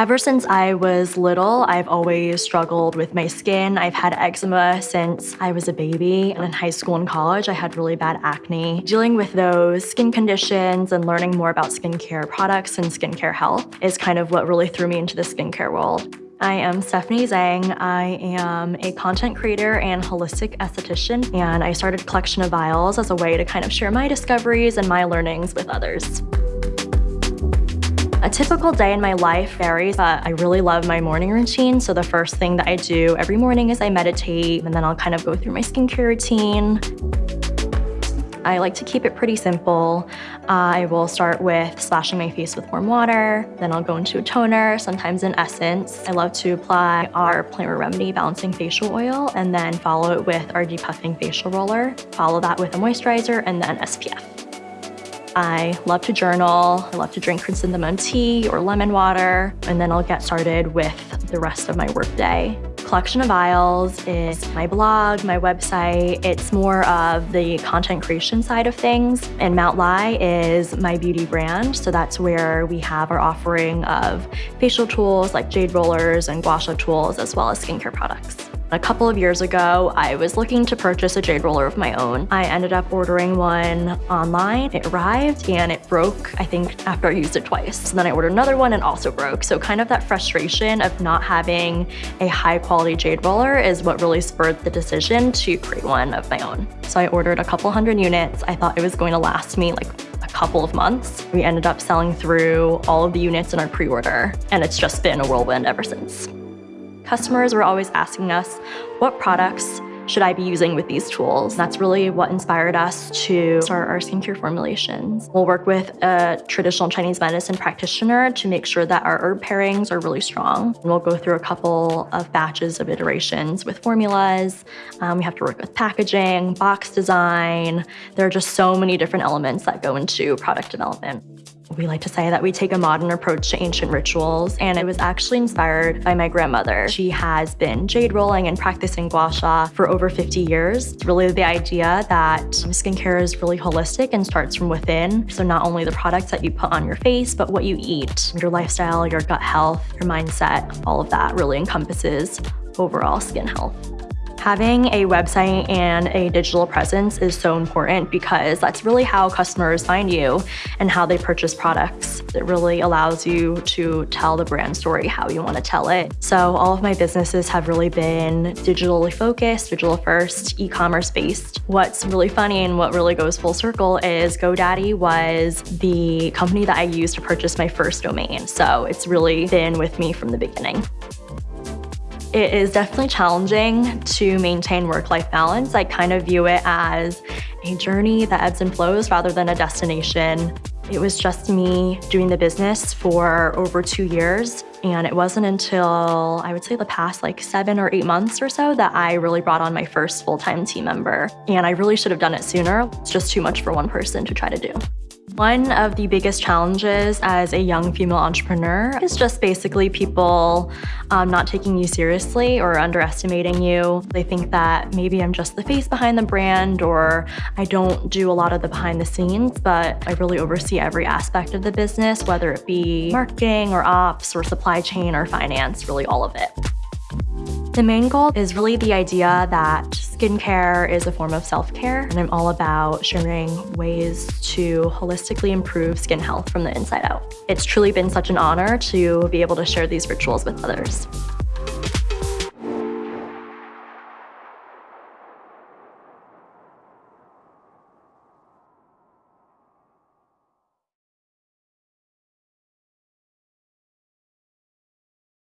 Ever since I was little, I've always struggled with my skin. I've had eczema since I was a baby. And in high school and college, I had really bad acne. Dealing with those skin conditions and learning more about skincare products and skincare health is kind of what really threw me into the skincare world. I am Stephanie Zhang. I am a content creator and holistic esthetician, and I started Collection of Vials as a way to kind of share my discoveries and my learnings with others. A typical day in my life varies, but I really love my morning routine. So the first thing that I do every morning is I meditate, and then I'll kind of go through my skincare routine. I like to keep it pretty simple. Uh, I will start with splashing my face with warm water, then I'll go into a toner, sometimes an essence. I love to apply our Plant Remedy Balancing Facial Oil and then follow it with our Depuffing Facial Roller. Follow that with a moisturizer and then SPF. I love to journal. I love to drink chrysanthemum tea or lemon water, and then I'll get started with the rest of my workday. Collection of Vials is my blog, my website. It's more of the content creation side of things. And Mount Lai is my beauty brand. So that's where we have our offering of facial tools like jade rollers and gua sha tools, as well as skincare products. A couple of years ago, I was looking to purchase a jade roller of my own. I ended up ordering one online. It arrived and it broke, I think, after I used it twice. And then I ordered another one and also broke. So kind of that frustration of not having a high quality jade roller is what really spurred the decision to create one of my own. So I ordered a couple hundred units. I thought it was going to last me like a couple of months. We ended up selling through all of the units in our pre-order and it's just been a whirlwind ever since. Customers were always asking us, what products should I be using with these tools? That's really what inspired us to start our skincare formulations. We'll work with a traditional Chinese medicine practitioner to make sure that our herb pairings are really strong. We'll go through a couple of batches of iterations with formulas. Um, we have to work with packaging, box design. There are just so many different elements that go into product development. We like to say that we take a modern approach to ancient rituals, and it was actually inspired by my grandmother. She has been jade rolling and practicing gua sha for over 50 years. It's really the idea that skincare is really holistic and starts from within. So not only the products that you put on your face, but what you eat, your lifestyle, your gut health, your mindset, all of that really encompasses overall skin health. Having a website and a digital presence is so important because that's really how customers find you and how they purchase products. It really allows you to tell the brand story how you want to tell it. So all of my businesses have really been digitally focused, digital first, e-commerce based. What's really funny and what really goes full circle is GoDaddy was the company that I used to purchase my first domain. So it's really been with me from the beginning. It is definitely challenging to maintain work-life balance. I kind of view it as a journey that ebbs and flows rather than a destination. It was just me doing the business for over two years. And it wasn't until I would say the past like seven or eight months or so that I really brought on my first full-time team member. And I really should have done it sooner. It's just too much for one person to try to do. One of the biggest challenges as a young female entrepreneur is just basically people um, not taking you seriously or underestimating you. They think that maybe I'm just the face behind the brand or I don't do a lot of the behind the scenes, but I really oversee every aspect of the business, whether it be marketing or ops or supply chain or finance, really all of it. The main goal is really the idea that skincare is a form of self-care, and I'm all about sharing ways to holistically improve skin health from the inside out. It's truly been such an honor to be able to share these rituals with others.